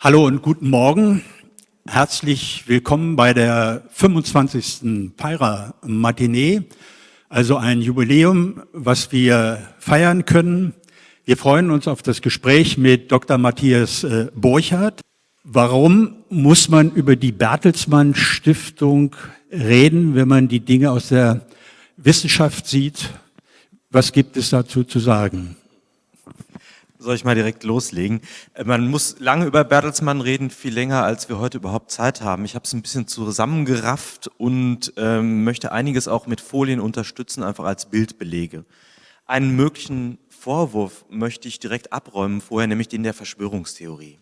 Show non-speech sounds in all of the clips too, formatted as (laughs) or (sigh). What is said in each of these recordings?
Hallo und guten Morgen. Herzlich willkommen bei der 25. Peira Matinee, also ein Jubiläum, was wir feiern können. Wir freuen uns auf das Gespräch mit Dr. Matthias äh, Borchardt. Warum muss man über die Bertelsmann Stiftung reden, wenn man die Dinge aus der Wissenschaft sieht? Was gibt es dazu zu sagen? Soll ich mal direkt loslegen? Äh, man muss lange über Bertelsmann reden, viel länger, als wir heute überhaupt Zeit haben. Ich habe es ein bisschen zusammengerafft und ähm, möchte einiges auch mit Folien unterstützen, einfach als Bildbelege. Einen möglichen Vorwurf möchte ich direkt abräumen vorher, nämlich den der Verschwörungstheorie.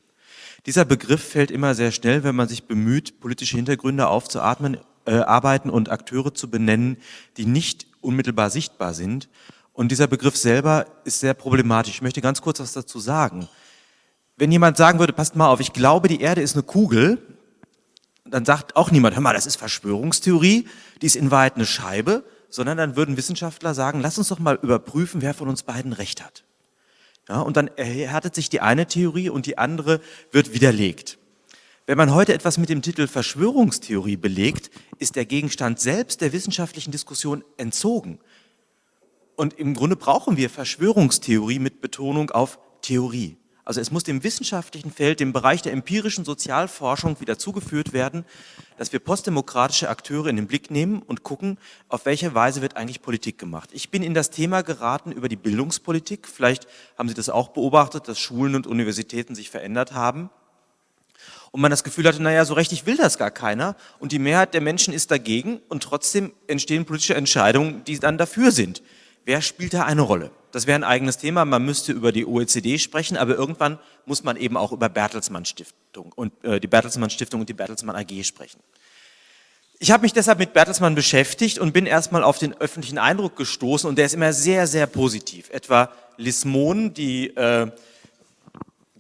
Dieser Begriff fällt immer sehr schnell, wenn man sich bemüht, politische Hintergründe aufzuatmen, äh, arbeiten und Akteure zu benennen, die nicht unmittelbar sichtbar sind und dieser Begriff selber ist sehr problematisch. Ich möchte ganz kurz was dazu sagen. Wenn jemand sagen würde, passt mal auf, ich glaube, die Erde ist eine Kugel, dann sagt auch niemand, hör mal, das ist Verschwörungstheorie, die ist in Wahrheit eine Scheibe, sondern dann würden Wissenschaftler sagen, lass uns doch mal überprüfen, wer von uns beiden Recht hat. Ja, und dann erhärtet sich die eine Theorie und die andere wird widerlegt. Wenn man heute etwas mit dem Titel Verschwörungstheorie belegt, ist der Gegenstand selbst der wissenschaftlichen Diskussion entzogen. Und im Grunde brauchen wir Verschwörungstheorie mit Betonung auf Theorie. Also es muss dem wissenschaftlichen Feld, dem Bereich der empirischen Sozialforschung wieder zugeführt werden, dass wir postdemokratische Akteure in den Blick nehmen und gucken, auf welche Weise wird eigentlich Politik gemacht. Ich bin in das Thema geraten über die Bildungspolitik. Vielleicht haben Sie das auch beobachtet, dass Schulen und Universitäten sich verändert haben. Und man das Gefühl hatte, naja, so richtig will das gar keiner. Und die Mehrheit der Menschen ist dagegen und trotzdem entstehen politische Entscheidungen, die dann dafür sind. Wer spielt da eine Rolle? Das wäre ein eigenes Thema. Man müsste über die OECD sprechen, aber irgendwann muss man eben auch über Bertelsmann Stiftung und äh, die Bertelsmann Stiftung und die Bertelsmann AG sprechen. Ich habe mich deshalb mit Bertelsmann beschäftigt und bin erstmal auf den öffentlichen Eindruck gestoßen und der ist immer sehr, sehr positiv. Etwa Liz Mohn, die äh,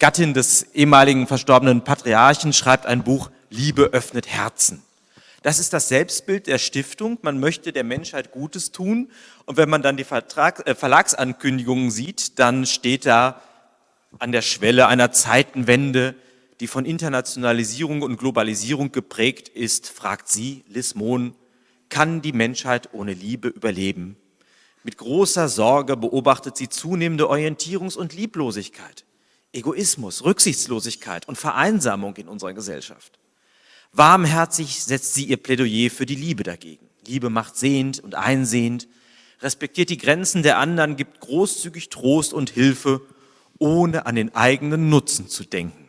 Gattin des ehemaligen verstorbenen Patriarchen, schreibt ein Buch Liebe öffnet Herzen. Das ist das Selbstbild der Stiftung. Man möchte der Menschheit Gutes tun. Und wenn man dann die Vertrag, äh, Verlagsankündigungen sieht, dann steht da an der Schwelle einer Zeitenwende, die von Internationalisierung und Globalisierung geprägt ist, fragt sie, Liz Mohn, kann die Menschheit ohne Liebe überleben? Mit großer Sorge beobachtet sie zunehmende Orientierungs- und Lieblosigkeit, Egoismus, Rücksichtslosigkeit und Vereinsamung in unserer Gesellschaft. Warmherzig setzt sie ihr Plädoyer für die Liebe dagegen. Liebe macht sehend und einsehend, respektiert die Grenzen der anderen, gibt großzügig Trost und Hilfe, ohne an den eigenen Nutzen zu denken.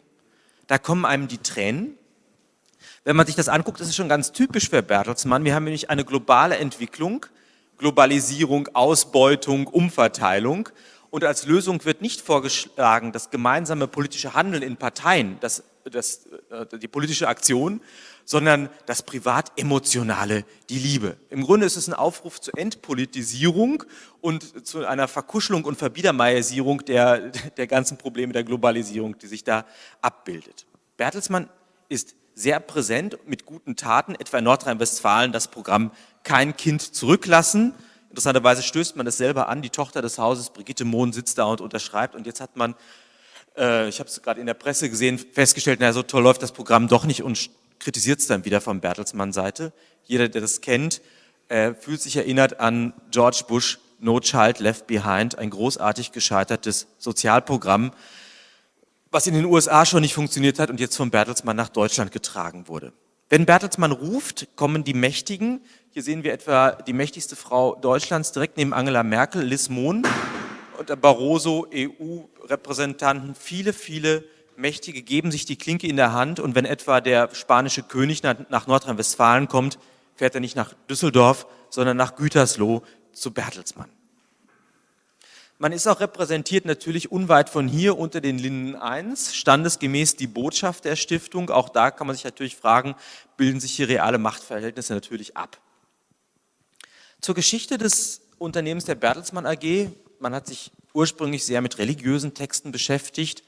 Da kommen einem die Tränen. Wenn man sich das anguckt, ist schon ganz typisch für Bertelsmann. Wir haben nämlich eine globale Entwicklung, Globalisierung, Ausbeutung, Umverteilung. Und als Lösung wird nicht vorgeschlagen, das gemeinsame politische Handeln in Parteien, das das, äh, die politische Aktion, sondern das privat-emotionale, die Liebe. Im Grunde ist es ein Aufruf zur Entpolitisierung und zu einer Verkuschelung und Verbiedermeierisierung der, der ganzen Probleme der Globalisierung, die sich da abbildet. Bertelsmann ist sehr präsent mit guten Taten, etwa in Nordrhein-Westfalen das Programm Kein Kind zurücklassen. Interessanterweise stößt man das selber an, die Tochter des Hauses, Brigitte Mohn, sitzt da und unterschreibt und jetzt hat man äh, ich habe es gerade in der Presse gesehen, festgestellt, na so toll läuft das Programm doch nicht und kritisiert es dann wieder von Bertelsmann-Seite. Jeder, der das kennt, äh, fühlt sich erinnert an George Bush, No Child Left Behind, ein großartig gescheitertes Sozialprogramm, was in den USA schon nicht funktioniert hat und jetzt von Bertelsmann nach Deutschland getragen wurde. Wenn Bertelsmann ruft, kommen die Mächtigen. Hier sehen wir etwa die mächtigste Frau Deutschlands direkt neben Angela Merkel, Liz Mohn und Barroso, EU-Repräsentanten, viele, viele Mächtige geben sich die Klinke in der Hand und wenn etwa der spanische König nach Nordrhein-Westfalen kommt, fährt er nicht nach Düsseldorf, sondern nach Gütersloh zu Bertelsmann. Man ist auch repräsentiert natürlich unweit von hier unter den Linden 1, standesgemäß die Botschaft der Stiftung. Auch da kann man sich natürlich fragen, bilden sich hier reale Machtverhältnisse natürlich ab. Zur Geschichte des Unternehmens der Bertelsmann AG man hat sich ursprünglich sehr mit religiösen Texten beschäftigt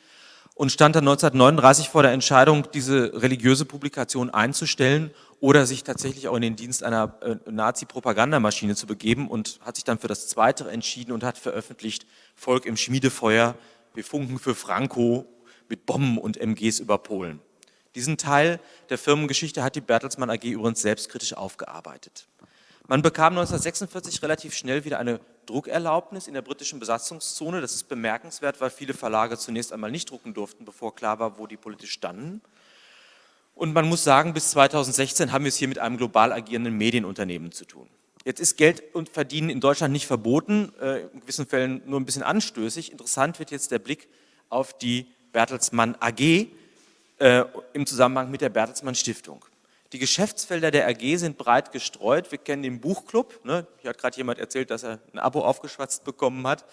und stand dann 1939 vor der Entscheidung, diese religiöse Publikation einzustellen oder sich tatsächlich auch in den Dienst einer äh, Nazi-Propagandamaschine zu begeben und hat sich dann für das Zweite entschieden und hat veröffentlicht Volk im Schmiedefeuer, wir funken für Franco, mit Bomben und MGs über Polen. Diesen Teil der Firmengeschichte hat die Bertelsmann AG übrigens selbstkritisch aufgearbeitet. Man bekam 1946 relativ schnell wieder eine Druckerlaubnis in der britischen Besatzungszone. Das ist bemerkenswert, weil viele Verlage zunächst einmal nicht drucken durften, bevor klar war, wo die politisch standen. Und man muss sagen, bis 2016 haben wir es hier mit einem global agierenden Medienunternehmen zu tun. Jetzt ist Geld und Verdienen in Deutschland nicht verboten, äh, in gewissen Fällen nur ein bisschen anstößig. Interessant wird jetzt der Blick auf die Bertelsmann AG äh, im Zusammenhang mit der Bertelsmann Stiftung. Die Geschäftsfelder der AG sind breit gestreut. Wir kennen den Buchclub. Ne? Hier hat gerade jemand erzählt, dass er ein Abo aufgeschwatzt bekommen hat.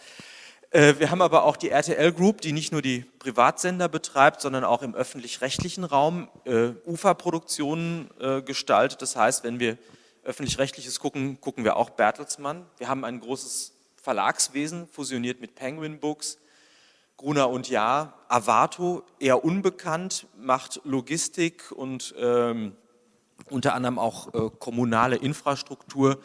Äh, wir haben aber auch die RTL Group, die nicht nur die Privatsender betreibt, sondern auch im öffentlich-rechtlichen Raum äh, Uferproduktionen äh, gestaltet. Das heißt, wenn wir öffentlich-rechtliches gucken, gucken wir auch Bertelsmann. Wir haben ein großes Verlagswesen, fusioniert mit Penguin Books, Gruner und Jahr, Avato, eher unbekannt, macht Logistik und ähm, unter anderem auch äh, kommunale Infrastruktur.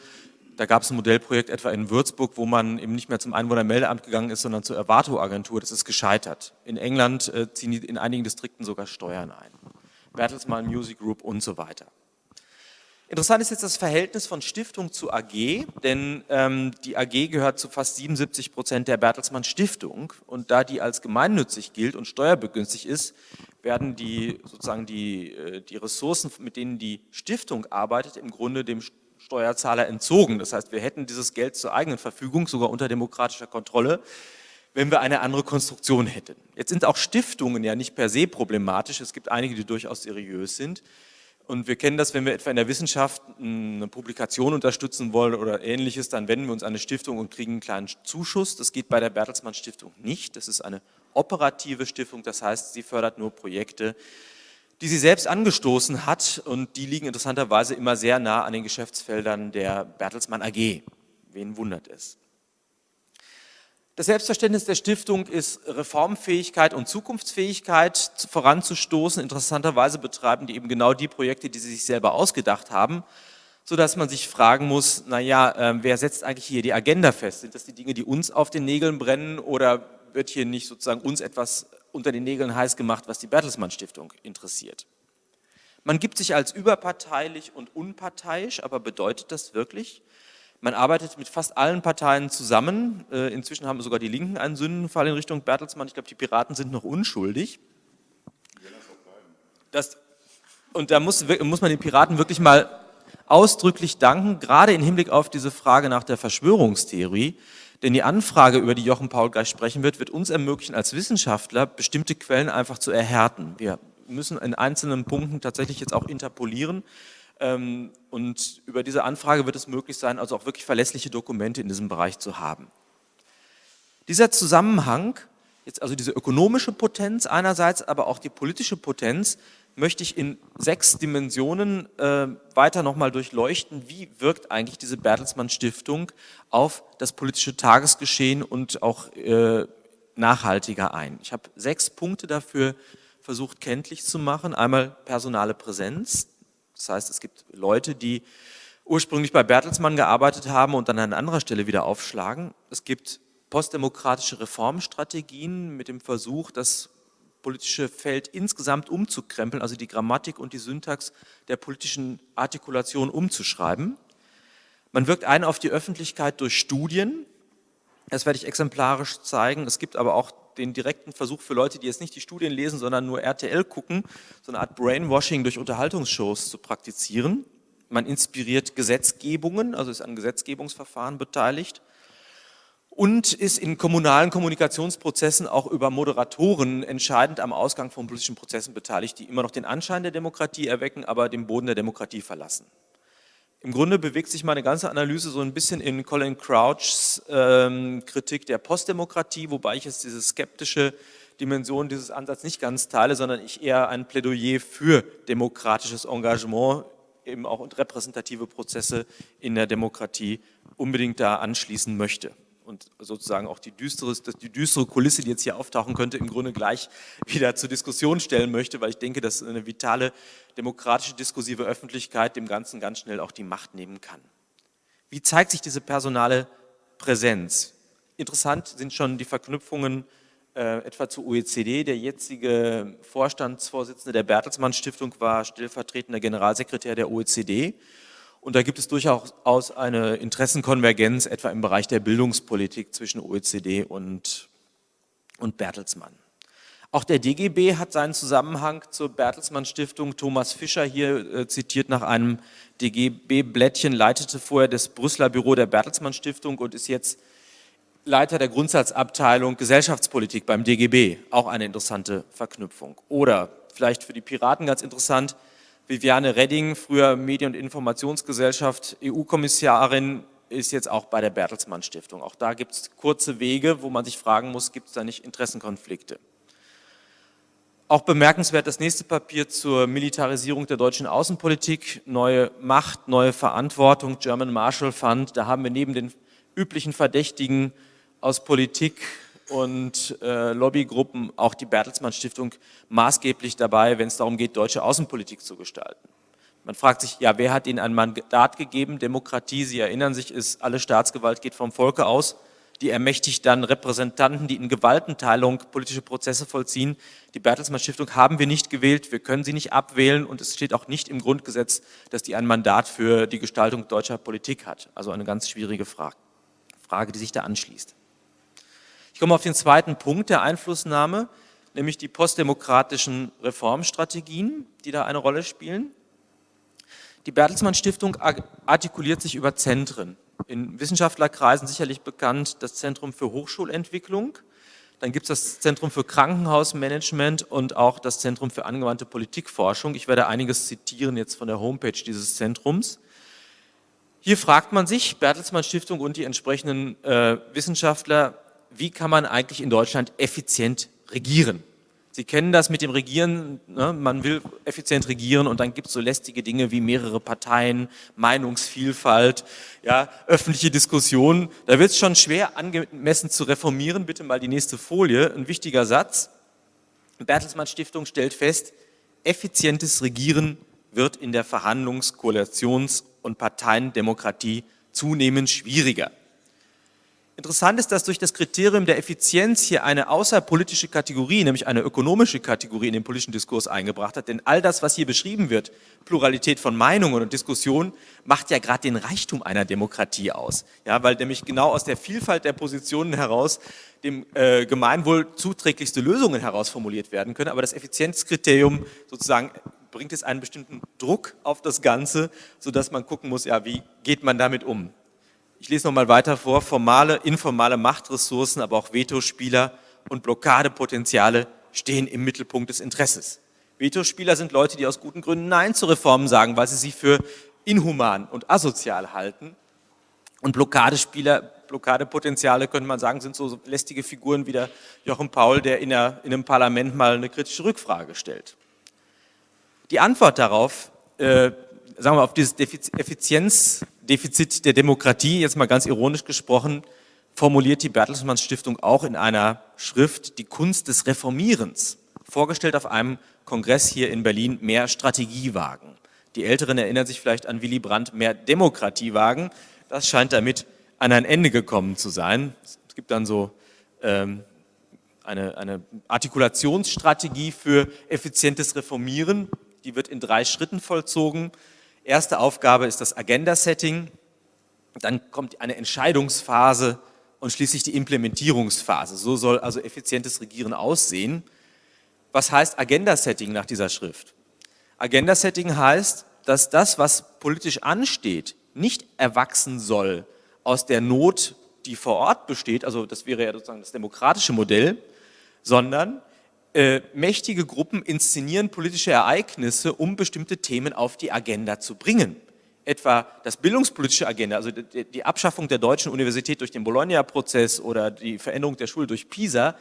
Da gab es ein Modellprojekt etwa in Würzburg, wo man eben nicht mehr zum Einwohnermeldeamt gegangen ist, sondern zur Erwarto-Agentur. Das ist gescheitert. In England äh, ziehen die in einigen Distrikten sogar Steuern ein. Bertelsmann Music Group und so weiter. Interessant ist jetzt das Verhältnis von Stiftung zu AG, denn ähm, die AG gehört zu fast 77 Prozent der Bertelsmann Stiftung und da die als gemeinnützig gilt und steuerbegünstigt ist, werden die sozusagen die, äh, die Ressourcen, mit denen die Stiftung arbeitet, im Grunde dem Steuerzahler entzogen. Das heißt, wir hätten dieses Geld zur eigenen Verfügung, sogar unter demokratischer Kontrolle, wenn wir eine andere Konstruktion hätten. Jetzt sind auch Stiftungen ja nicht per se problematisch. Es gibt einige, die durchaus seriös sind. Und wir kennen das, wenn wir etwa in der Wissenschaft eine Publikation unterstützen wollen oder ähnliches, dann wenden wir uns an eine Stiftung und kriegen einen kleinen Zuschuss. Das geht bei der Bertelsmann Stiftung nicht. Das ist eine operative Stiftung, das heißt, sie fördert nur Projekte, die sie selbst angestoßen hat und die liegen interessanterweise immer sehr nah an den Geschäftsfeldern der Bertelsmann AG. Wen wundert es? Das Selbstverständnis der Stiftung ist, Reformfähigkeit und Zukunftsfähigkeit voranzustoßen. Interessanterweise betreiben die eben genau die Projekte, die sie sich selber ausgedacht haben, sodass man sich fragen muss, naja, äh, wer setzt eigentlich hier die Agenda fest? Sind das die Dinge, die uns auf den Nägeln brennen oder wird hier nicht sozusagen uns etwas unter den Nägeln heiß gemacht, was die Bertelsmann Stiftung interessiert? Man gibt sich als überparteilich und unparteiisch, aber bedeutet das wirklich? Man arbeitet mit fast allen Parteien zusammen. Äh, inzwischen haben sogar die Linken einen Sündenfall in Richtung Bertelsmann. Ich glaube, die Piraten sind noch unschuldig. Das, und da muss, muss man den Piraten wirklich mal ausdrücklich danken, gerade im Hinblick auf diese Frage nach der Verschwörungstheorie. Denn die Anfrage, über die Jochen Paul gleich sprechen wird, wird uns ermöglichen, als Wissenschaftler bestimmte Quellen einfach zu erhärten. Wir müssen in einzelnen Punkten tatsächlich jetzt auch interpolieren. Ähm, und über diese Anfrage wird es möglich sein, also auch wirklich verlässliche Dokumente in diesem Bereich zu haben. Dieser Zusammenhang, jetzt also diese ökonomische Potenz einerseits, aber auch die politische Potenz, möchte ich in sechs Dimensionen äh, weiter nochmal durchleuchten. Wie wirkt eigentlich diese Bertelsmann Stiftung auf das politische Tagesgeschehen und auch äh, nachhaltiger ein? Ich habe sechs Punkte dafür versucht kenntlich zu machen. Einmal personale Präsenz, das heißt, es gibt Leute, die ursprünglich bei Bertelsmann gearbeitet haben und dann an anderer Stelle wieder aufschlagen. Es gibt postdemokratische Reformstrategien mit dem Versuch, das politische Feld insgesamt umzukrempeln, also die Grammatik und die Syntax der politischen Artikulation umzuschreiben. Man wirkt ein auf die Öffentlichkeit durch Studien. Das werde ich exemplarisch zeigen. Es gibt aber auch den direkten Versuch für Leute, die jetzt nicht die Studien lesen, sondern nur RTL gucken, so eine Art Brainwashing durch Unterhaltungsshows zu praktizieren. Man inspiriert Gesetzgebungen, also ist an Gesetzgebungsverfahren beteiligt und ist in kommunalen Kommunikationsprozessen auch über Moderatoren entscheidend am Ausgang von politischen Prozessen beteiligt, die immer noch den Anschein der Demokratie erwecken, aber den Boden der Demokratie verlassen. Im Grunde bewegt sich meine ganze Analyse so ein bisschen in Colin Crouchs ähm, Kritik der Postdemokratie, wobei ich jetzt diese skeptische Dimension dieses Ansatzes nicht ganz teile, sondern ich eher ein Plädoyer für demokratisches Engagement, eben auch und repräsentative Prozesse in der Demokratie unbedingt da anschließen möchte und sozusagen auch die düstere, die düstere Kulisse, die jetzt hier auftauchen könnte, im Grunde gleich (laughs) wieder zur Diskussion stellen möchte, weil ich denke, dass eine vitale demokratische diskursive Öffentlichkeit dem Ganzen ganz schnell auch die Macht nehmen kann. Wie zeigt sich diese personale Präsenz? Interessant sind schon die Verknüpfungen äh, etwa zur OECD. Der jetzige Vorstandsvorsitzende der Bertelsmann Stiftung war stellvertretender Generalsekretär der OECD. Und da gibt es durchaus eine Interessenkonvergenz, etwa im Bereich der Bildungspolitik zwischen OECD und, und Bertelsmann. Auch der DGB hat seinen Zusammenhang zur Bertelsmann Stiftung. Thomas Fischer hier äh, zitiert nach einem DGB-Blättchen, leitete vorher das Brüsseler Büro der Bertelsmann Stiftung und ist jetzt Leiter der Grundsatzabteilung Gesellschaftspolitik beim DGB. Auch eine interessante Verknüpfung. Oder vielleicht für die Piraten ganz interessant, Viviane Redding, früher Medien- und Informationsgesellschaft, EU-Kommissarin, ist jetzt auch bei der Bertelsmann Stiftung. Auch da gibt es kurze Wege, wo man sich fragen muss, gibt es da nicht Interessenkonflikte? Auch bemerkenswert das nächste Papier zur Militarisierung der deutschen Außenpolitik, neue Macht, neue Verantwortung, German Marshall Fund. Da haben wir neben den üblichen Verdächtigen aus Politik und äh, Lobbygruppen auch die Bertelsmann Stiftung maßgeblich dabei, wenn es darum geht, deutsche Außenpolitik zu gestalten. Man fragt sich, ja, wer hat ihnen ein Mandat gegeben? Demokratie, Sie erinnern sich, ist, alle Staatsgewalt geht vom Volke aus die ermächtigt dann Repräsentanten, die in Gewaltenteilung politische Prozesse vollziehen. Die Bertelsmann Stiftung haben wir nicht gewählt, wir können sie nicht abwählen und es steht auch nicht im Grundgesetz, dass die ein Mandat für die Gestaltung deutscher Politik hat. Also eine ganz schwierige Frage, Frage die sich da anschließt. Ich komme auf den zweiten Punkt der Einflussnahme, nämlich die postdemokratischen Reformstrategien, die da eine Rolle spielen. Die Bertelsmann Stiftung artikuliert sich über Zentren in Wissenschaftlerkreisen sicherlich bekannt, das Zentrum für Hochschulentwicklung. Dann gibt es das Zentrum für Krankenhausmanagement und auch das Zentrum für angewandte Politikforschung. Ich werde einiges zitieren jetzt von der Homepage dieses Zentrums. Hier fragt man sich, Bertelsmann Stiftung und die entsprechenden äh, Wissenschaftler, wie kann man eigentlich in Deutschland effizient regieren? Sie kennen das mit dem Regieren, ne? man will effizient regieren und dann gibt es so lästige Dinge wie mehrere Parteien, Meinungsvielfalt, ja, öffentliche Diskussionen. Da wird es schon schwer angemessen zu reformieren. Bitte mal die nächste Folie, ein wichtiger Satz. Bertelsmann Stiftung stellt fest, effizientes Regieren wird in der Verhandlungs-, Koalitions- und Parteiendemokratie zunehmend schwieriger. Interessant ist, dass durch das Kriterium der Effizienz hier eine außerpolitische Kategorie, nämlich eine ökonomische Kategorie in den politischen Diskurs eingebracht hat. Denn all das, was hier beschrieben wird, Pluralität von Meinungen und Diskussionen, macht ja gerade den Reichtum einer Demokratie aus. Ja, weil nämlich genau aus der Vielfalt der Positionen heraus dem äh, Gemeinwohl zuträglichste Lösungen herausformuliert werden können. Aber das Effizienzkriterium sozusagen bringt es einen bestimmten Druck auf das Ganze, sodass man gucken muss, ja, wie geht man damit um? Ich lese nochmal weiter vor, formale, informale Machtressourcen, aber auch Vetospieler und Blockadepotenziale stehen im Mittelpunkt des Interesses. Vetospieler sind Leute, die aus guten Gründen Nein zu Reformen sagen, weil sie sie für inhuman und asozial halten. Und Blockadespieler, Blockadepotenziale, könnte man sagen, sind so lästige Figuren wie der Jochen Paul, der in, der, in einem Parlament mal eine kritische Rückfrage stellt. Die Antwort darauf, äh, sagen wir, auf dieses Effizienz Defizit der Demokratie, jetzt mal ganz ironisch gesprochen, formuliert die Bertelsmann Stiftung auch in einer Schrift die Kunst des Reformierens, vorgestellt auf einem Kongress hier in Berlin, mehr Strategie wagen. Die Älteren erinnern sich vielleicht an Willy Brandt, mehr Demokratie wagen. Das scheint damit an ein Ende gekommen zu sein. Es gibt dann so ähm, eine, eine Artikulationsstrategie für effizientes Reformieren. Die wird in drei Schritten vollzogen. Erste Aufgabe ist das Agenda-Setting, dann kommt eine Entscheidungsphase und schließlich die Implementierungsphase. So soll also effizientes Regieren aussehen. Was heißt Agenda-Setting nach dieser Schrift? Agenda-Setting heißt, dass das, was politisch ansteht, nicht erwachsen soll aus der Not, die vor Ort besteht, also das wäre ja sozusagen das demokratische Modell, sondern äh, mächtige Gruppen inszenieren politische Ereignisse, um bestimmte Themen auf die Agenda zu bringen. Etwa das bildungspolitische Agenda, also die, Abschaffung der deutschen Universität durch den Bologna-Prozess oder die Veränderung der Schule durch PISA,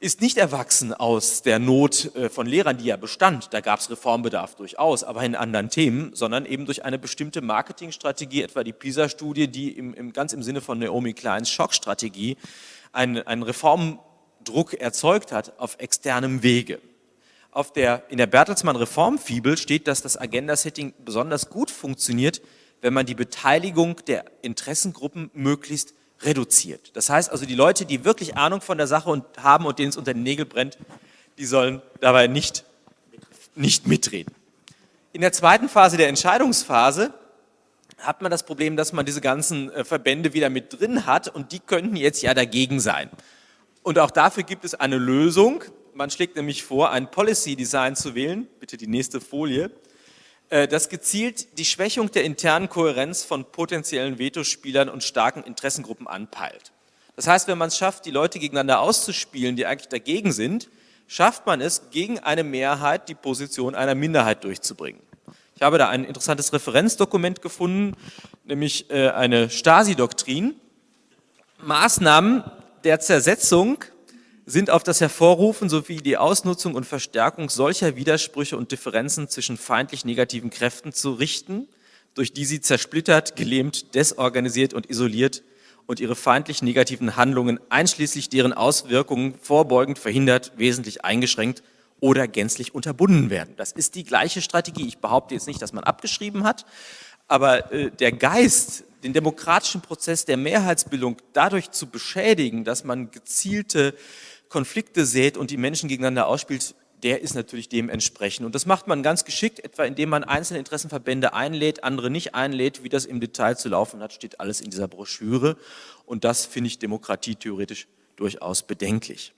ist nicht erwachsen aus der Not äh, von Lehrern, die ja bestand. Da gab es Reformbedarf durchaus, aber in anderen Themen, sondern eben durch eine bestimmte Marketingstrategie, etwa die PISA-Studie, die im, im, ganz im Sinne von Naomi Kleins Schockstrategie ein, ein Reform Druck erzeugt hat auf externem Wege. Auf der, in der Bertelsmann Reformfibel steht, dass das Agenda-Setting besonders gut funktioniert, wenn man die Beteiligung der Interessengruppen möglichst reduziert. Das heißt also, die Leute, die wirklich Ahnung von der Sache und haben und denen es unter den Nägeln brennt, die sollen dabei nicht, nicht mitreden. In der zweiten Phase, der Entscheidungsphase, hat man das Problem, dass man diese ganzen äh, Verbände wieder mit drin hat und die könnten jetzt ja dagegen sein. Und auch dafür gibt es eine Lösung. Man schlägt nämlich vor, ein Policy Design zu wählen, bitte die nächste Folie, äh, das gezielt die Schwächung der internen Kohärenz von potenziellen Vetospielern und starken Interessengruppen anpeilt. Das heißt, wenn man es schafft, die Leute gegeneinander auszuspielen, die eigentlich dagegen sind, schafft man es, gegen eine Mehrheit die Position einer Minderheit durchzubringen. Ich habe da ein interessantes Referenzdokument gefunden, nämlich äh, eine Stasi-Doktrin. Maßnahmen der Zersetzung sind auf das Hervorrufen sowie die Ausnutzung und Verstärkung solcher Widersprüche und Differenzen zwischen feindlich negativen Kräften zu richten, durch die sie zersplittert, gelähmt, desorganisiert und isoliert und ihre feindlich negativen Handlungen einschließlich deren Auswirkungen vorbeugend verhindert, wesentlich eingeschränkt oder gänzlich unterbunden werden. Das ist die gleiche Strategie. Ich behaupte jetzt nicht, dass man abgeschrieben hat, aber äh, der Geist, den demokratischen Prozess der Mehrheitsbildung dadurch zu beschädigen, dass man gezielte Konflikte sät und die Menschen gegeneinander ausspielt, der ist natürlich dementsprechend. Und das macht man ganz geschickt, etwa indem man einzelne Interessenverbände einlädt, andere nicht einlädt. Wie das im Detail zu laufen hat, steht alles in dieser Broschüre. Und das finde ich demokratietheoretisch durchaus bedenklich.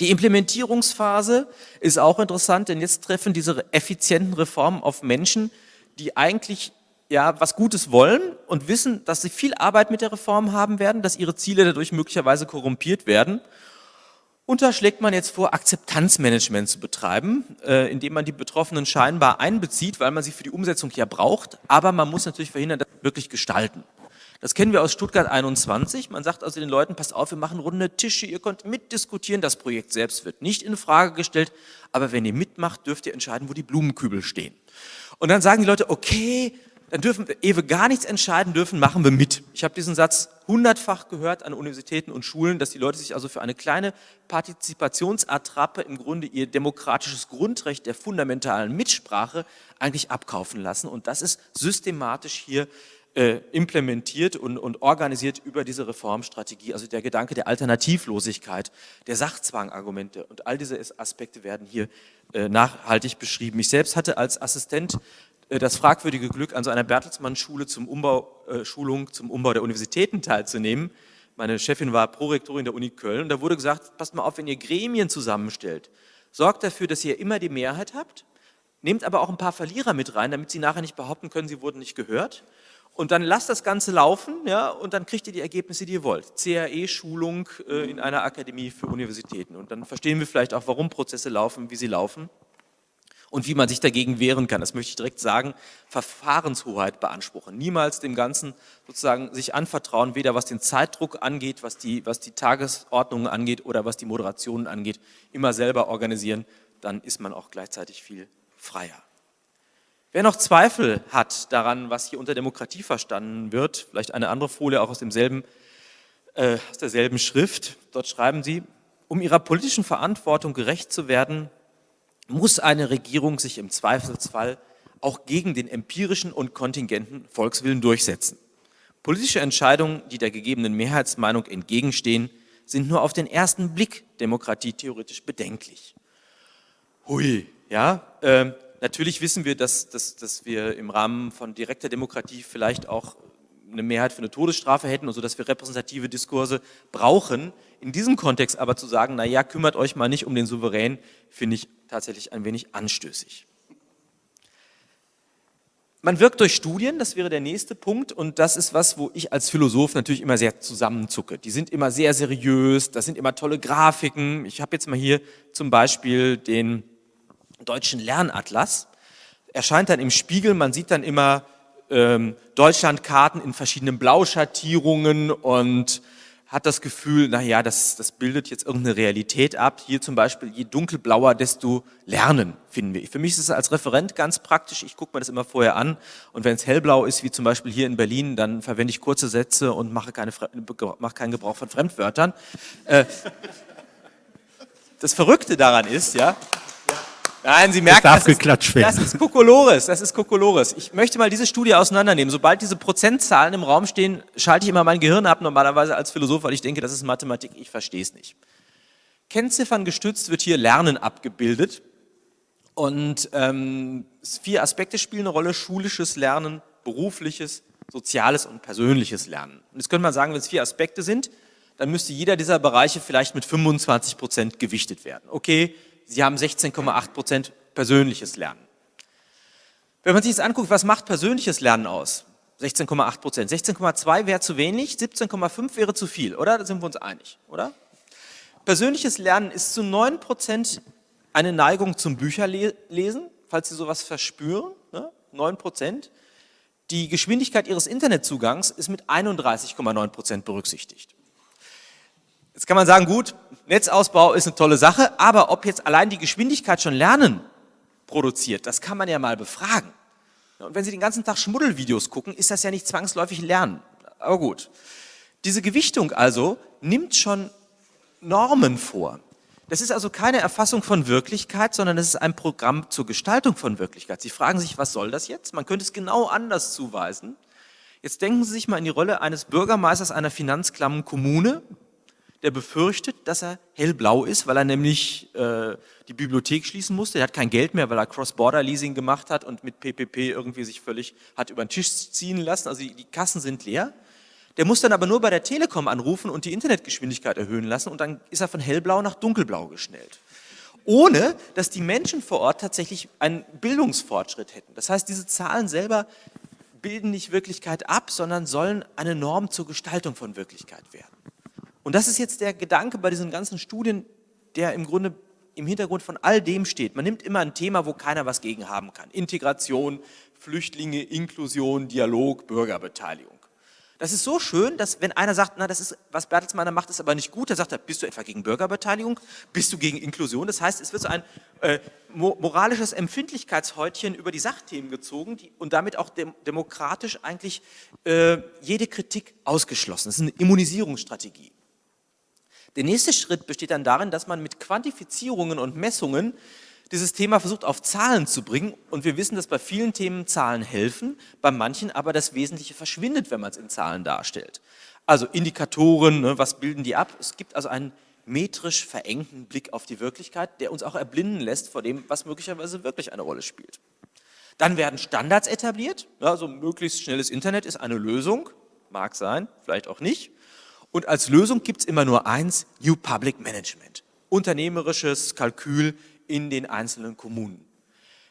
Die Implementierungsphase ist auch interessant, denn jetzt treffen diese effizienten Reformen auf Menschen, die eigentlich ja, was Gutes wollen und wissen, dass sie viel Arbeit mit der Reform haben werden, dass ihre Ziele dadurch möglicherweise korrumpiert werden und da schlägt man jetzt vor, Akzeptanzmanagement zu betreiben, äh, indem man die Betroffenen scheinbar einbezieht, weil man sie für die Umsetzung ja braucht, aber man muss natürlich verhindern, dass sie wirklich gestalten. Das kennen wir aus Stuttgart 21. Man sagt also den Leuten, passt auf, wir machen runde Tische, ihr könnt mitdiskutieren, das Projekt selbst wird nicht in Frage gestellt, aber wenn ihr mitmacht, dürft ihr entscheiden, wo die Blumenkübel stehen. Und dann sagen die Leute, okay, dann dürfen, ehe wir gar nichts entscheiden dürfen, machen wir mit. Ich habe diesen Satz hundertfach gehört an Universitäten und Schulen, dass die Leute sich also für eine kleine Partizipationsattrappe im Grunde ihr demokratisches Grundrecht der fundamentalen Mitsprache eigentlich abkaufen lassen. Und das ist systematisch hier äh, implementiert und, und organisiert über diese Reformstrategie. Also der Gedanke der Alternativlosigkeit, der Sachzwangargumente und all diese Aspekte werden hier äh, nachhaltig beschrieben. Ich selbst hatte als Assistent äh, das fragwürdige Glück, an so einer Bertelsmann-Schule zum Umbau, äh, Schulung zum Umbau der Universitäten teilzunehmen. Meine Chefin war Prorektorin der Uni Köln und da wurde gesagt, passt mal auf, wenn ihr Gremien zusammenstellt, sorgt dafür, dass ihr immer die Mehrheit habt, nehmt aber auch ein paar Verlierer mit rein, damit sie nachher nicht behaupten können, sie wurden nicht gehört. Und dann lasst das Ganze laufen ja, und dann kriegt ihr die Ergebnisse, die ihr wollt. CAE-Schulung äh, in einer Akademie für Universitäten. Und dann verstehen wir vielleicht auch, warum Prozesse laufen, wie sie laufen und wie man sich dagegen wehren kann. Das möchte ich direkt sagen, Verfahrenshoheit beanspruchen. Niemals dem Ganzen sozusagen sich anvertrauen, weder was den Zeitdruck angeht, was die, was die Tagesordnungen angeht oder was die Moderationen angeht. Immer selber organisieren, dann ist man auch gleichzeitig viel freier. Wer noch Zweifel hat daran, was hier unter Demokratie verstanden wird, vielleicht eine andere Folie auch aus, demselben, äh, aus derselben Schrift, dort schreiben sie, um ihrer politischen Verantwortung gerecht zu werden, muss eine Regierung sich im Zweifelsfall auch gegen den empirischen und kontingenten Volkswillen durchsetzen. Politische Entscheidungen, die der gegebenen Mehrheitsmeinung entgegenstehen, sind nur auf den ersten Blick demokratietheoretisch bedenklich. Hui, ja, äh, natürlich wissen wir, dass, dass, dass wir im Rahmen von direkter Demokratie vielleicht auch eine Mehrheit für eine Todesstrafe hätten und so, dass wir repräsentative Diskurse brauchen. In diesem Kontext aber zu sagen, na ja, kümmert euch mal nicht um den Souverän, finde ich tatsächlich ein wenig anstößig. Man wirkt durch Studien, das wäre der nächste Punkt und das ist was, wo ich als Philosoph natürlich immer sehr zusammenzucke. Die sind immer sehr seriös, das sind immer tolle Grafiken. Ich habe jetzt mal hier zum Beispiel den deutschen Lernatlas. Erscheint dann im Spiegel, man sieht dann immer ähm, Deutschlandkarten in verschiedenen Blauschattierungen und hat das Gefühl, naja, das, das bildet jetzt irgendeine Realität ab. Hier zum Beispiel, je dunkelblauer, desto lernen, finden wir. Für mich ist es als Referent ganz praktisch, ich gucke mir das immer vorher an und wenn es hellblau ist, wie zum Beispiel hier in Berlin, dann verwende ich kurze Sätze und mache, keine, mache keinen Gebrauch von Fremdwörtern. Äh, (laughs) das Verrückte daran ist, ja, Nein, Sie merken, das, das, ist, das ist Kokolores, das ist Kokolores. Ich möchte mal diese Studie auseinandernehmen. Sobald diese Prozentzahlen im Raum stehen, schalte ich immer mein Gehirn ab, normalerweise als Philosoph, weil ich denke, das ist Mathematik, ich verstehe es nicht. Kennziffern gestützt wird hier Lernen abgebildet. Und ähm, vier Aspekte spielen eine Rolle, schulisches Lernen, berufliches, soziales und persönliches Lernen. Und jetzt könnte man sagen, wenn es vier Aspekte sind, dann müsste jeder dieser Bereiche vielleicht mit 25 Prozent gewichtet werden. Okay, Sie haben 16,8 Prozent persönliches Lernen. Wenn man sich jetzt anguckt, was macht persönliches Lernen aus? 16,8 Prozent. 16,2 wäre zu wenig, 17,5 wäre zu viel, oder? Da sind wir uns einig, oder? Persönliches Lernen ist zu 9 Prozent eine Neigung zum Bücherlesen, falls Sie sowas verspüren, ne? 9 Prozent. Die Geschwindigkeit Ihres Internetzugangs ist mit 31,9 Prozent berücksichtigt. Jetzt kann man sagen, gut, Netzausbau ist eine tolle Sache, aber ob jetzt allein die Geschwindigkeit schon Lernen produziert, das kann man ja mal befragen. Und wenn Sie den ganzen Tag Schmuddelvideos gucken, ist das ja nicht zwangsläufig Lernen. Aber gut. Diese Gewichtung also nimmt schon Normen vor. Das ist also keine Erfassung von Wirklichkeit, sondern es ist ein Programm zur Gestaltung von Wirklichkeit. Sie fragen sich, was soll das jetzt? Man könnte es genau anders zuweisen. Jetzt denken Sie sich mal in die Rolle eines Bürgermeisters einer finanzklammen Kommune, der befürchtet, dass er hellblau ist, weil er nämlich äh, die Bibliothek schließen musste. Er hat kein Geld mehr, weil er Cross-Border-Leasing gemacht hat und mit PPP irgendwie sich völlig hat über den Tisch ziehen lassen. Also die, die Kassen sind leer. Der muss dann aber nur bei der Telekom anrufen und die Internetgeschwindigkeit erhöhen lassen und dann ist er von hellblau nach dunkelblau geschnellt. Ohne, dass die Menschen vor Ort tatsächlich einen Bildungsfortschritt hätten. Das heißt, diese Zahlen selber bilden nicht Wirklichkeit ab, sondern sollen eine Norm zur Gestaltung von Wirklichkeit werden. Und das ist jetzt der Gedanke bei diesen ganzen Studien, der im Grunde im Hintergrund von all dem steht. Man nimmt immer ein Thema, wo keiner was gegen haben kann. Integration, Flüchtlinge, Inklusion, Dialog, Bürgerbeteiligung. Das ist so schön, dass wenn einer sagt, na, das ist, was Bertelsmann macht, ist aber nicht gut, dann sagt er, bist du etwa gegen Bürgerbeteiligung? Bist du gegen Inklusion? Das heißt, es wird so ein äh, moralisches Empfindlichkeitshäutchen über die Sachthemen gezogen die, und damit auch dem, demokratisch eigentlich äh, jede Kritik ausgeschlossen. Das ist eine Immunisierungsstrategie. Der nächste Schritt besteht dann darin, dass man mit Quantifizierungen und Messungen dieses Thema versucht auf Zahlen zu bringen und wir wissen, dass bei vielen Themen Zahlen helfen, bei manchen aber das Wesentliche verschwindet, wenn man es in Zahlen darstellt. Also Indikatoren, ne, was bilden die ab? Es gibt also einen metrisch verengten Blick auf die Wirklichkeit, der uns auch erblinden lässt vor dem, was möglicherweise wirklich eine Rolle spielt. Dann werden Standards etabliert, also möglichst schnelles Internet ist eine Lösung, mag sein, vielleicht auch nicht. Und als Lösung gibt es immer nur eins, New Public Management. Unternehmerisches Kalkül in den einzelnen Kommunen.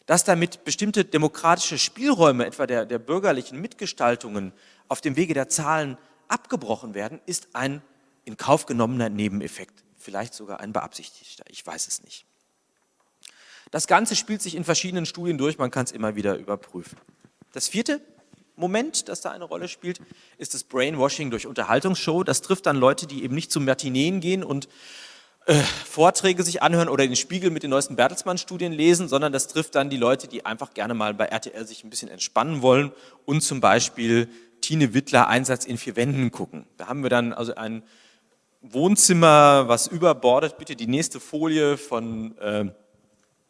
Dass damit bestimmte demokratische Spielräume, etwa der, der bürgerlichen Mitgestaltungen, auf dem Wege der Zahlen abgebrochen werden, ist ein in Kauf genommener Nebeneffekt. Vielleicht sogar ein beabsichtigter, ich weiß es nicht. Das Ganze spielt sich in verschiedenen Studien durch, man kann es immer wieder überprüfen. Das vierte Moment, das da eine Rolle spielt, ist das Brainwashing durch Unterhaltungsshow. Das trifft dann Leute, die eben nicht zum Matineen gehen und äh, Vorträge sich anhören oder den Spiegel mit den neuesten Bertelsmann-Studien lesen, sondern das trifft dann die Leute, die einfach gerne mal bei RTL sich ein bisschen entspannen wollen und zum Beispiel Tine Wittler Einsatz in vier Wänden gucken. Da haben wir dann also ein Wohnzimmer, was überbordet, bitte die nächste Folie von äh,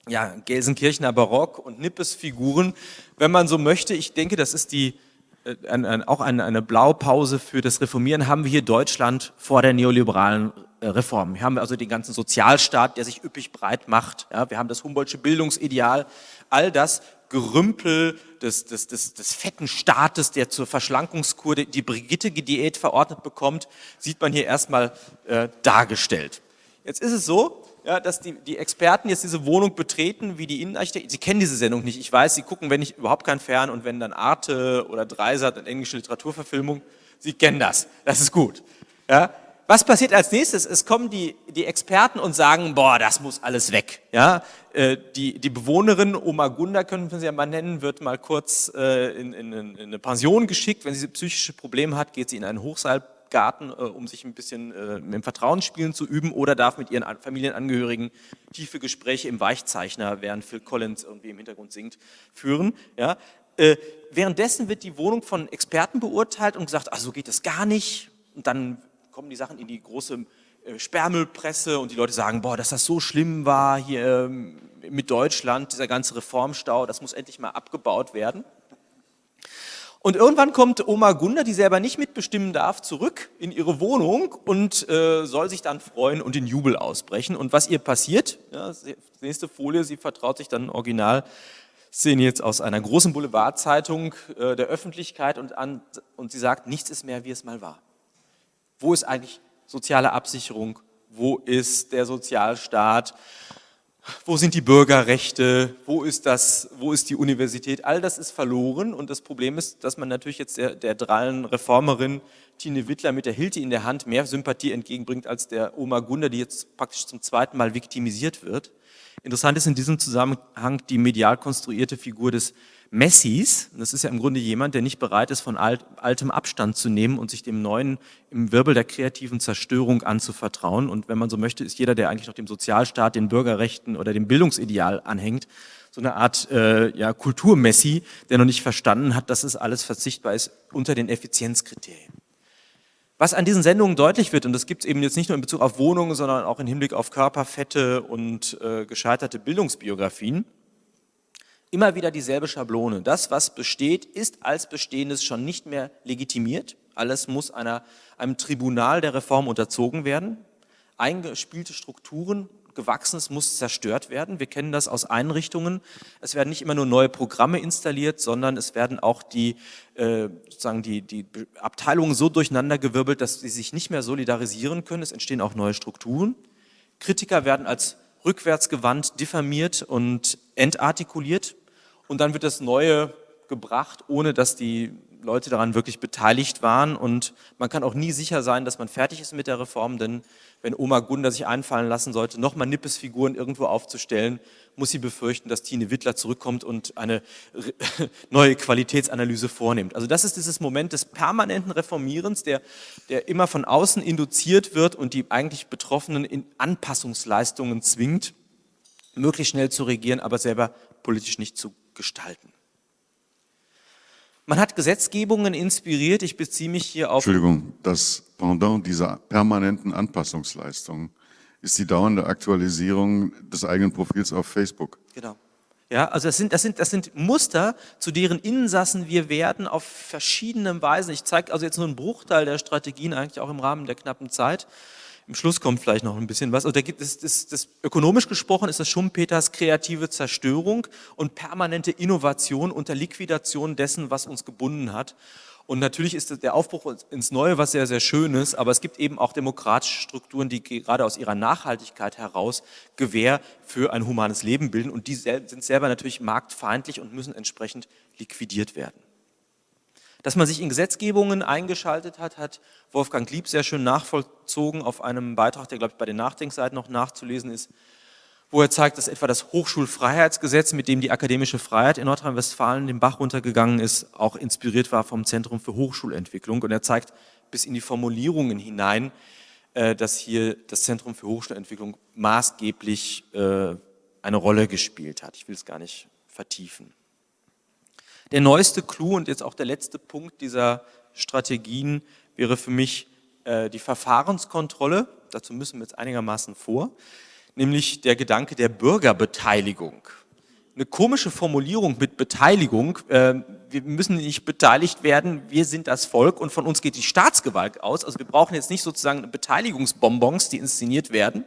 ja, Gelsenkirchener Barock und Nippes Figuren, wenn man so möchte. Ich denke, das ist die, äh, ein, ein, auch eine, eine Blaupause für das Reformieren, haben wir hier Deutschland vor der neoliberalen äh, Reform. Wir haben also den ganzen Sozialstaat, der sich üppig breit macht. Ja, wir haben das Humboldtsche Bildungsideal. All das Gerümpel des, des, des, des fetten Staates, der zur Verschlankungskur die Brigitte-Diät verordnet bekommt, sieht man hier erstmal äh, dargestellt. Jetzt ist es so, ja, dass die, die Experten jetzt diese Wohnung betreten, wie die Innenarchitekten, sie kennen diese Sendung nicht, ich weiß, sie gucken, wenn nicht, überhaupt kein Fern und wenn dann Arte oder Dreisat, eine englische Literaturverfilmung, sie kennen das, das ist gut. Ja, was passiert als nächstes? Es kommen die, die Experten und sagen, boah, das muss alles weg. Ja, äh, die, die Bewohnerin, Oma Gunda, können wir sie ja mal nennen, wird mal kurz äh, in, in, in eine Pension geschickt. Wenn sie psychische Probleme hat, geht sie in einen Hochseil Garten, äh, um sich ein bisschen äh, im Vertrauensspielen zu üben oder darf mit ihren Familienangehörigen tiefe Gespräche im Weichzeichner, während Phil Collins irgendwie im Hintergrund singt, führen. Ja? Äh, währenddessen wird die Wohnung von Experten beurteilt und gesagt, ach, so geht das gar nicht. Und dann kommen die Sachen in die große äh, Sperrmüllpresse und die Leute sagen, boah, dass das so schlimm war hier ähm, mit Deutschland, dieser ganze Reformstau, das muss endlich mal abgebaut werden. Und irgendwann kommt Oma Gunda, die selber nicht mitbestimmen darf, zurück in ihre Wohnung und äh, soll sich dann freuen und in Jubel ausbrechen. Und was ihr passiert, ja, nächste Folie, sie vertraut sich dann original Szene jetzt aus einer großen Boulevardzeitung äh, der Öffentlichkeit und, an, und sie sagt, nichts ist mehr, wie es mal war. Wo ist eigentlich soziale Absicherung? Wo ist der Sozialstaat? Wo sind die Bürgerrechte, wo ist, das, wo ist die Universität, all das ist verloren und das Problem ist, dass man natürlich jetzt der, der drallen Reformerin Tine Wittler mit der Hilti in der Hand mehr Sympathie entgegenbringt als der Oma Gunda, die jetzt praktisch zum zweiten Mal viktimisiert wird. Interessant ist in diesem Zusammenhang die medial konstruierte Figur des Messis, das ist ja im Grunde jemand, der nicht bereit ist, von alt, altem Abstand zu nehmen und sich dem Neuen im Wirbel der kreativen Zerstörung anzuvertrauen. Und wenn man so möchte, ist jeder, der eigentlich noch dem Sozialstaat, den Bürgerrechten oder dem Bildungsideal anhängt, so eine Art äh, ja, Kulturmessi, der noch nicht verstanden hat, dass es alles verzichtbar ist unter den Effizienzkriterien. Was an diesen Sendungen deutlich wird, und das gibt es eben jetzt nicht nur in Bezug auf Wohnungen, sondern auch im Hinblick auf Körperfette und äh, gescheiterte Bildungsbiografien, immer wieder dieselbe Schablone. Das, was besteht, ist als Bestehendes schon nicht mehr legitimiert. Alles muss einer, einem Tribunal der Reform unterzogen werden. Eingespielte Strukturen, Gewachsenes muss zerstört werden. Wir kennen das aus Einrichtungen. Es werden nicht immer nur neue Programme installiert, sondern es werden auch die, äh, sozusagen die, die Abteilungen so durcheinandergewirbelt, dass sie sich nicht mehr solidarisieren können. Es entstehen auch neue Strukturen. Kritiker werden als rückwärtsgewandt diffamiert und entartikuliert und dann wird das Neue gebracht, ohne dass die Leute daran wirklich beteiligt waren und man kann auch nie sicher sein, dass man fertig ist mit der Reform, denn wenn Oma Gunda sich einfallen lassen sollte, nochmal Nippesfiguren irgendwo aufzustellen, muss sie befürchten, dass Tine Wittler zurückkommt und eine (laughs) neue Qualitätsanalyse vornimmt. Also das ist dieses Moment des permanenten Reformierens, der, der immer von außen induziert wird und die eigentlich Betroffenen in Anpassungsleistungen zwingt, möglichst schnell zu regieren, aber selber politisch nicht zu gestalten. Man hat Gesetzgebungen inspiriert, ich beziehe mich hier auf... Entschuldigung, das Pendant dieser permanenten Anpassungsleistung ist die dauernde Aktualisierung des eigenen Profils auf Facebook. Genau. Ja, also das sind, das, sind, das sind Muster, zu deren Insassen wir werden auf verschiedene Weisen. Ich zeige also jetzt nur einen Bruchteil der Strategien, eigentlich auch im Rahmen der knappen Zeit. Im Schluss kommt vielleicht noch ein bisschen was. Also da gibt es, das, das, ökonomisch gesprochen ist das Schumpeters kreative Zerstörung und permanente Innovation unter Liquidation dessen, was uns gebunden hat. Und natürlich ist der Aufbruch ins Neue was sehr, sehr Schönes, aber es gibt eben auch demokratische Strukturen, die gerade aus ihrer Nachhaltigkeit heraus Gewähr für ein humanes Leben bilden und die sind selber natürlich marktfeindlich und müssen entsprechend liquidiert werden. Dass man sich in Gesetzgebungen eingeschaltet hat, hat Wolfgang Lieb sehr schön nachvollzogen auf einem Beitrag, der, glaube ich, bei den Nachdenkseiten noch nachzulesen ist, wo er zeigt, dass etwa das Hochschulfreiheitsgesetz, mit dem die akademische Freiheit in Nordrhein-Westfalen den Bach runtergegangen ist, auch inspiriert war vom Zentrum für Hochschulentwicklung. Und er zeigt bis in die Formulierungen hinein, äh, dass hier das Zentrum für Hochschulentwicklung maßgeblich äh, eine Rolle gespielt hat. Ich will es gar nicht vertiefen. Der neueste Clou und jetzt auch der letzte Punkt dieser Strategien wäre für mich äh, die Verfahrenskontrolle. Dazu müssen wir jetzt einigermaßen vor, nämlich der Gedanke der Bürgerbeteiligung. Eine komische Formulierung mit Beteiligung. Äh, wir müssen nicht beteiligt werden, wir sind das Volk und von uns geht die Staatsgewalt aus. Also wir brauchen jetzt nicht sozusagen Beteiligungsbonbons, die inszeniert werden,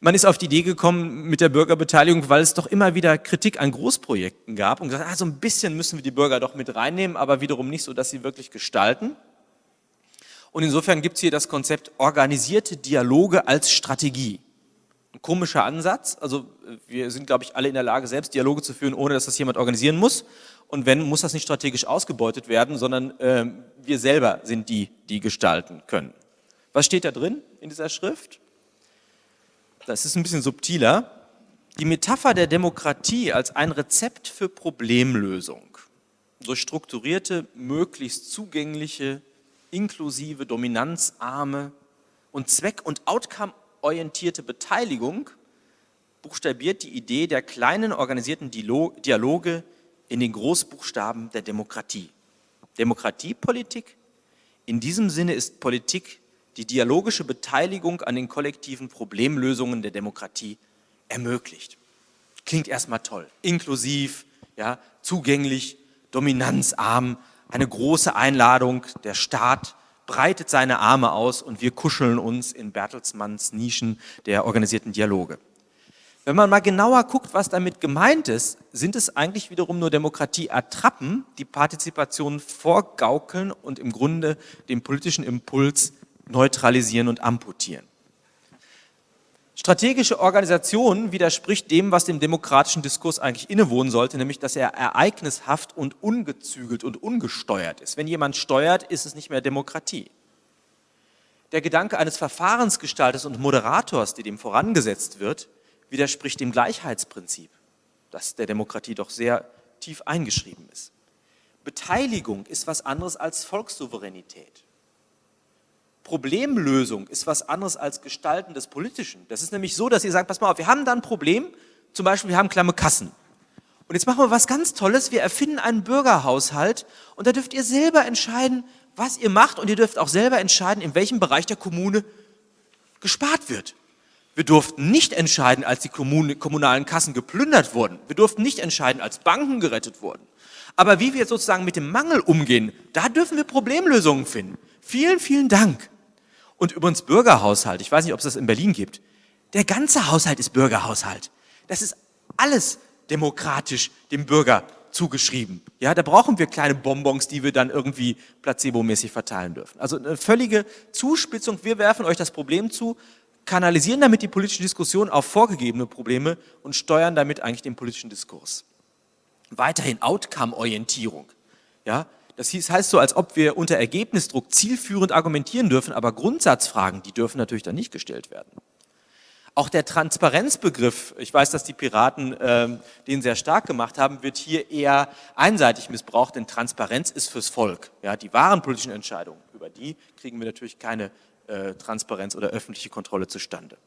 man ist auf die Idee gekommen mit der Bürgerbeteiligung, weil es doch immer wieder Kritik an Großprojekten gab und gesagt, ah, so ein bisschen müssen wir die Bürger doch mit reinnehmen, aber wiederum nicht so, dass sie wirklich gestalten. Und insofern gibt es hier das Konzept organisierte Dialoge als Strategie. Ein komischer Ansatz, also wir sind, glaube ich, alle in der Lage, selbst Dialoge zu führen, ohne dass das jemand organisieren muss. Und wenn, muss das nicht strategisch ausgebeutet werden, sondern äh, wir selber sind die, die gestalten können. Was steht da drin in dieser Schrift? Das ist ein bisschen subtiler, die Metapher der Demokratie als ein Rezept für Problemlösung. Durch strukturierte, möglichst zugängliche, inklusive, dominanzarme und zweck- und outcome-orientierte Beteiligung buchstabiert die Idee der kleinen organisierten Dialoge in den Großbuchstaben der Demokratie. Demokratiepolitik, in diesem Sinne ist Politik die dialogische Beteiligung an den kollektiven Problemlösungen der Demokratie ermöglicht. Klingt erstmal toll. Inklusiv, ja, zugänglich, dominanzarm, eine große Einladung, der Staat breitet seine Arme aus und wir kuscheln uns in Bertelsmanns Nischen der organisierten Dialoge. Wenn man mal genauer guckt, was damit gemeint ist, sind es eigentlich wiederum nur Demokratie-Attrappen, die Partizipation vorgaukeln und im Grunde den politischen Impuls neutralisieren und amputieren. Strategische Organisation widerspricht dem, was dem demokratischen Diskurs eigentlich innewohnen sollte, nämlich dass er ereignishaft und ungezügelt und ungesteuert ist. Wenn jemand steuert, ist es nicht mehr Demokratie. Der Gedanke eines Verfahrensgestalters und Moderators, die dem vorangesetzt wird, widerspricht dem Gleichheitsprinzip, das der Demokratie doch sehr tief eingeschrieben ist. Beteiligung ist was anderes als Volkssouveränität. Problemlösung ist was anderes als Gestalten des Politischen. Das ist nämlich so, dass ihr sagt, pass mal auf, wir haben da ein Problem, zum Beispiel wir haben klamme Kassen. Und jetzt machen wir was ganz Tolles, wir erfinden einen Bürgerhaushalt und da dürft ihr selber entscheiden, was ihr macht und ihr dürft auch selber entscheiden, in welchem Bereich der Kommune gespart wird. Wir durften nicht entscheiden, als die kommunalen Kassen geplündert wurden. Wir durften nicht entscheiden, als Banken gerettet wurden. Aber wie wir sozusagen mit dem Mangel umgehen, da dürfen wir Problemlösungen finden. Vielen, vielen Dank. Und übrigens Bürgerhaushalt, ich weiß nicht, ob es das in Berlin gibt. Der ganze Haushalt ist Bürgerhaushalt. Das ist alles demokratisch dem Bürger zugeschrieben. Ja, da brauchen wir kleine Bonbons, die wir dann irgendwie placebomäßig verteilen dürfen. Also eine völlige Zuspitzung. Wir werfen euch das Problem zu, kanalisieren damit die politische Diskussion auf vorgegebene Probleme und steuern damit eigentlich den politischen Diskurs. Weiterhin Outcome-Orientierung. Ja, das heißt so, als ob wir unter Ergebnisdruck zielführend argumentieren dürfen, aber Grundsatzfragen, die dürfen natürlich dann nicht gestellt werden. Auch der Transparenzbegriff, ich weiß, dass die Piraten äh, den sehr stark gemacht haben, wird hier eher einseitig missbraucht, denn Transparenz ist fürs Volk. Ja, die wahren politischen Entscheidungen, über die kriegen wir natürlich keine äh, Transparenz oder öffentliche Kontrolle zustande.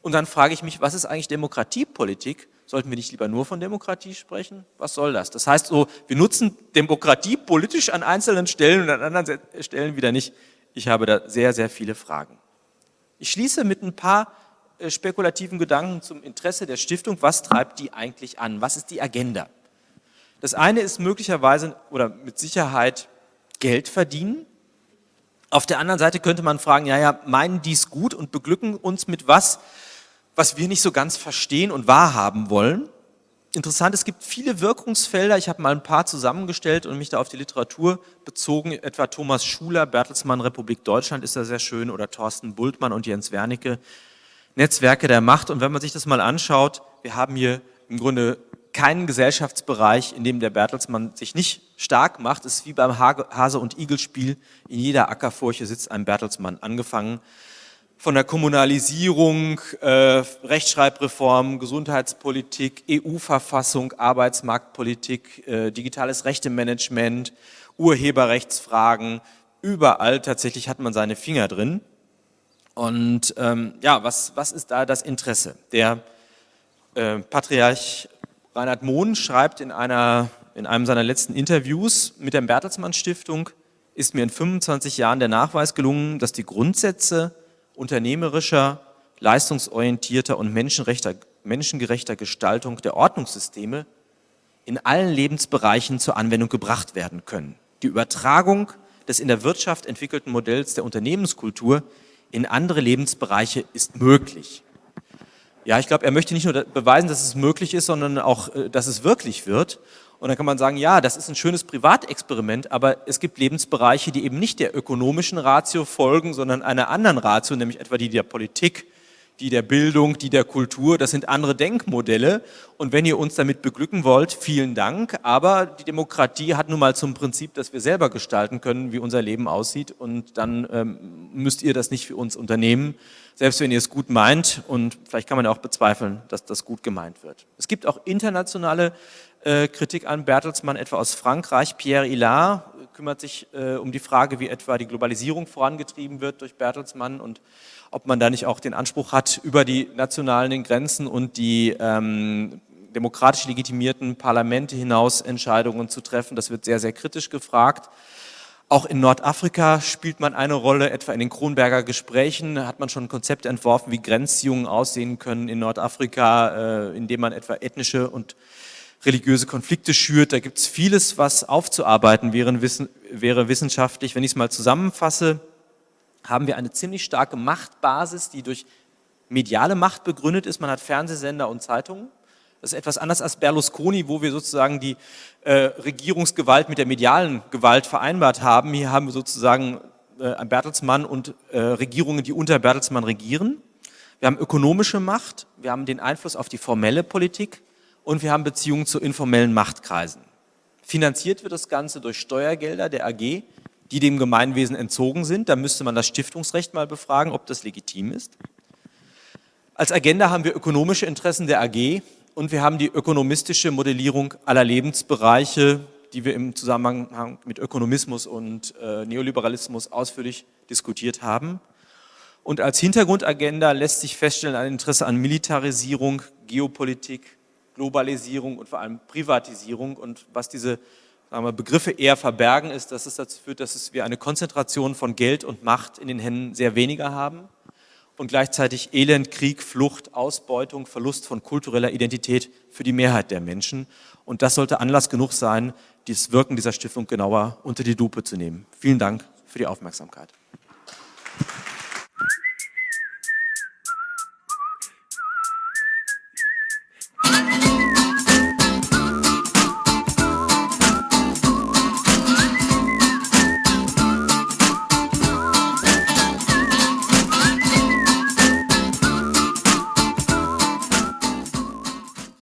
Und dann frage ich mich, was ist eigentlich Demokratiepolitik? Sollten wir nicht lieber nur von Demokratie sprechen? Was soll das? Das heißt so, wir nutzen Demokratie politisch an einzelnen Stellen und an anderen Stellen wieder nicht. Ich habe da sehr, sehr viele Fragen. Ich schließe mit ein paar äh, spekulativen Gedanken zum Interesse der Stiftung. Was treibt die eigentlich an? Was ist die Agenda? Das eine ist möglicherweise oder mit Sicherheit Geld verdienen. Auf der anderen Seite könnte man fragen, ja, ja, meinen die es gut und beglücken uns mit was, was wir nicht so ganz verstehen und wahrhaben wollen. Interessant, es gibt viele Wirkungsfelder, ich habe mal ein paar zusammengestellt und mich da auf die Literatur bezogen, etwa Thomas Schuler, Bertelsmann, Republik Deutschland ist da sehr schön, oder Thorsten Bultmann und Jens Wernicke, Netzwerke der Macht. Und wenn man sich das mal anschaut, wir haben hier im Grunde keinen Gesellschaftsbereich, in dem der Bertelsmann sich nicht stark macht. Es ist wie beim Hase- und Igel-Spiel. In jeder Ackerfurche sitzt ein Bertelsmann, angefangen von der Kommunalisierung, äh, Rechtschreibreform, Gesundheitspolitik, EU-Verfassung, Arbeitsmarktpolitik, äh, digitales Rechtemanagement, Urheberrechtsfragen, überall tatsächlich hat man seine Finger drin. Und ähm, ja, was, was ist da das Interesse? Der äh, Patriarch Reinhard Mohn schreibt in, einer, in einem seiner letzten Interviews mit der Bertelsmann Stiftung, ist mir in 25 Jahren der Nachweis gelungen, dass die Grundsätze unternehmerischer, leistungsorientierter und menschengerechter Gestaltung der Ordnungssysteme in allen Lebensbereichen zur Anwendung gebracht werden können. Die Übertragung des in der Wirtschaft entwickelten Modells der Unternehmenskultur in andere Lebensbereiche ist möglich. Ja, ich glaube, er möchte nicht nur beweisen, dass es möglich ist, sondern auch, äh, dass es wirklich wird. Und dann kann man sagen, ja, das ist ein schönes Privatexperiment, aber es gibt Lebensbereiche, die eben nicht der ökonomischen Ratio folgen, sondern einer anderen Ratio, nämlich etwa die der Politik, die der Bildung, die der Kultur. Das sind andere Denkmodelle. Und wenn ihr uns damit beglücken wollt, vielen Dank. Aber die Demokratie hat nun mal zum Prinzip, dass wir selber gestalten können, wie unser Leben aussieht. Und dann ähm, müsst ihr das nicht für uns unternehmen, selbst wenn ihr es gut meint. Und vielleicht kann man ja auch bezweifeln, dass das gut gemeint wird. Es gibt auch internationale Kritik an Bertelsmann, etwa aus Frankreich. Pierre Hillard kümmert sich äh, um die Frage, wie etwa die Globalisierung vorangetrieben wird durch Bertelsmann und ob man da nicht auch den Anspruch hat, über die nationalen Grenzen und die ähm, demokratisch legitimierten Parlamente hinaus Entscheidungen zu treffen. Das wird sehr, sehr kritisch gefragt. Auch in Nordafrika spielt man eine Rolle, etwa in den Kronberger Gesprächen hat man schon ein Konzept entworfen, wie Grenzziehungen aussehen können in Nordafrika, äh, indem man etwa ethnische und religiöse Konflikte schürt. Da gibt es vieles, was aufzuarbeiten wäre, wäre wissenschaftlich. Wenn ich es mal zusammenfasse, haben wir eine ziemlich starke Machtbasis, die durch mediale Macht begründet ist. Man hat Fernsehsender und Zeitungen. Das ist etwas anders als Berlusconi, wo wir sozusagen die äh, Regierungsgewalt mit der medialen Gewalt vereinbart haben. Hier haben wir sozusagen äh, Bertelsmann und äh, Regierungen, die unter Bertelsmann regieren. Wir haben ökonomische Macht, wir haben den Einfluss auf die formelle Politik und wir haben Beziehungen zu informellen Machtkreisen. Finanziert wird das Ganze durch Steuergelder der AG, die dem Gemeinwesen entzogen sind. Da müsste man das Stiftungsrecht mal befragen, ob das legitim ist. Als Agenda haben wir ökonomische Interessen der AG, und wir haben die ökonomistische Modellierung aller Lebensbereiche, die wir im Zusammenhang mit Ökonomismus und äh, Neoliberalismus ausführlich diskutiert haben. Und als Hintergrundagenda lässt sich feststellen ein Interesse an Militarisierung, Geopolitik, Globalisierung und vor allem Privatisierung. Und was diese wir, Begriffe eher verbergen, ist, dass es dazu führt, dass wir eine Konzentration von Geld und Macht in den Händen sehr weniger haben und gleichzeitig Elend, Krieg, Flucht, Ausbeutung, Verlust von kultureller Identität für die Mehrheit der Menschen. Und das sollte Anlass genug sein, das Wirken dieser Stiftung genauer unter die Lupe zu nehmen. Vielen Dank für die Aufmerksamkeit.